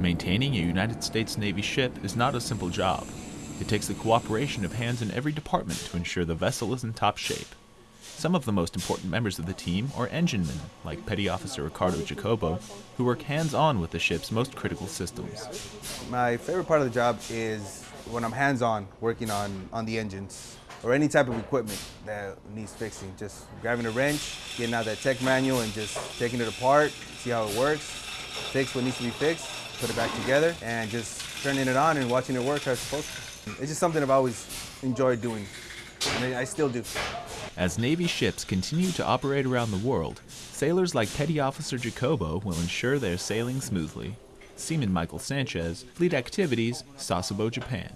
Maintaining a United States Navy ship is not a simple job. It takes the cooperation of hands in every department to ensure the vessel is in top shape. Some of the most important members of the team are enginemen, like Petty Officer Ricardo Jacobo, who work hands-on with the ship's most critical systems. My favorite part of the job is when I'm hands-on working on, on the engines or any type of equipment that needs fixing. Just grabbing a wrench, getting out that tech manual and just taking it apart, see how it works, fix what needs to be fixed, put it back together, and just turning it on and watching it work it's supposed to. It's just something I've always enjoyed doing, and I still do. As Navy ships continue to operate around the world, sailors like Petty Officer Jacobo will ensure they're sailing smoothly. Seaman Michael Sanchez, Fleet Activities, Sasebo, Japan.